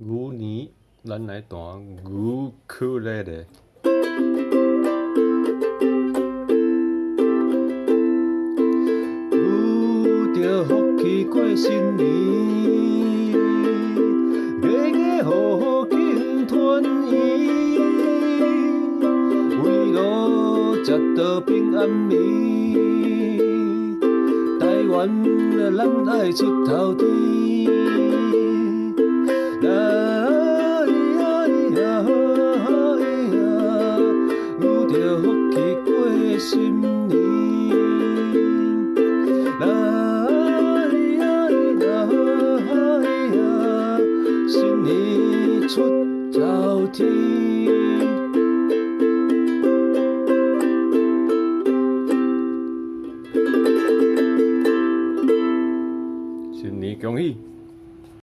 牛年咱来弹牛克勒勒。牛着福气过新年，月月好好庆团圆，围炉食到平安眠。台湾咱爱出头天。着福气过新年，来呀来呀，新年出头天，新年恭喜。